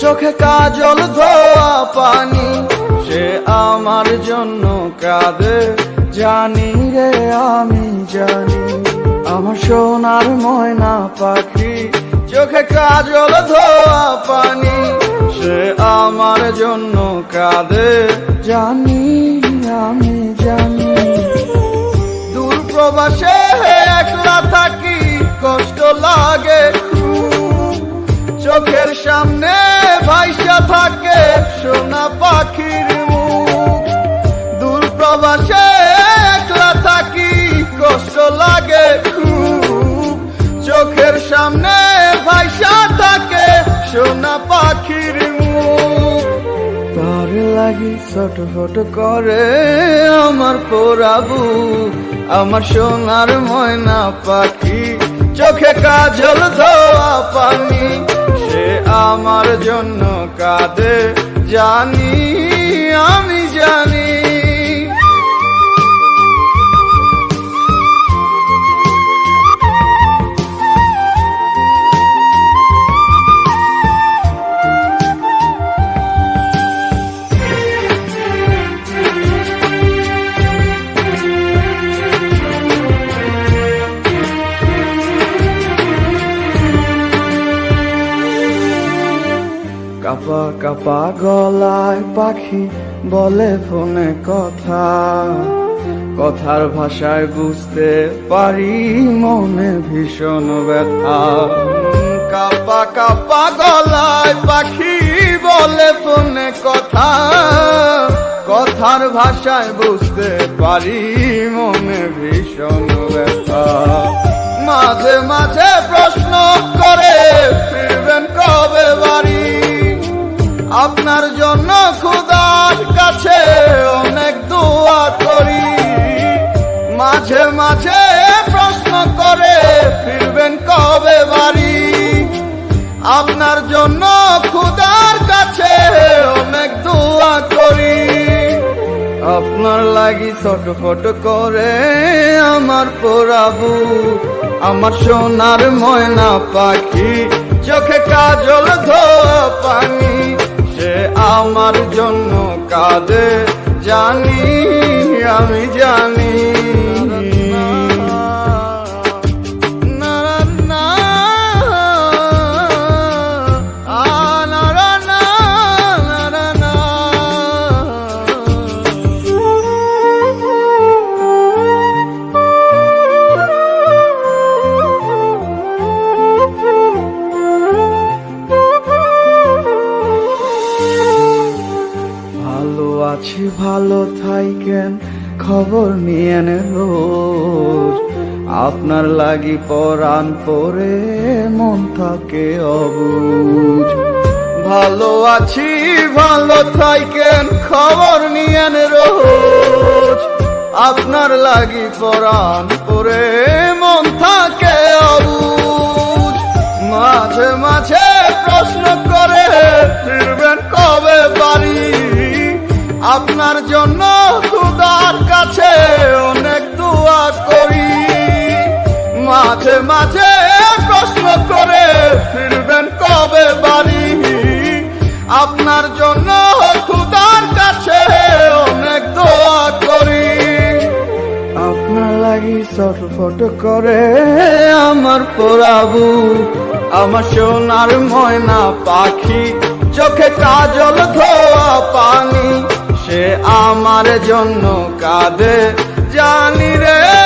চোখে কাজল ধোয়া পানি, সে আমার জন্য কাঁদে, জানি রে আমি জানি, আমার সোনার ময়না পাখি, চোখে কাজল ধোয়া পানি, সে আমার জন্য কাঁদে, জানি আমি জানি। দূর প্রবাসে একলা থাকি, কষ্ট লাগে সামনে ভাইসা থাকে সোনা পাখির মুখ। দূর প্রবাসে একলা থাকি, কষ্ট লাগে খুব। চোখের সামনে ভাইসা থাকে সোনা পাখির মুখ। তার লাগি ছটফট করে আমার পোড়াবু আমার সোনার ময়না পাখি, চোখে কাজল ধোয়া পানি। আমার জন্য কাঁদে। জানি আমি জানি কাপা কাপা গলায় পাখি বলে ফোনে কথা। কথার ভাষায় বুঝতে পারি, মনে ভীষণ ব্যথা। কাপা কাপা গলায় পাখি বলে ফোনে কথা। কথার ভাষায় বুঝতে পারি, মনে ভীষণ ব্যথা। মাঝে মাঝে আপনার জন্য খুদার কাছে অনেক দোয়া করি। মাঝে মাঝে প্রশ্ন করে, ফিরবেন কবে বাড়ি? আপনার জন্য খুদার কাছে অনেক দোয়া করি। আপনার লাগি ছটফট করে আমার পোড়াবু, আমার সোনার ময়না পাখি, চোখে কাজল ধোয়া পানি। সে আমার জন্য কাঁদে জানি আমি জানি ভালো থাইকেন, খবর নিয়েন রোজ আপনার লাগি পরাণ পরে মন থাকে অবুজ ভালো আছি, ভালো থাইকেন, খবর নিয়েন রোজ আপনার লাগি পরাণ পরে আপনার জন্য খুদার কাছে অনেক দোয়া করি। মাঝে মাঝে প্রশ্ন করে ফিরবেন কবে বাড়ি? আপনার জন্য খুদার কাছে অনেক দোয়া করি। আপনার লাগি ছটফট করে আমার পোড়াবু, আমার সোনার ময়না পাখি, চোখে কাজল ধোয়া পানি। সে আমার জন্য কাঁদে। জানি রে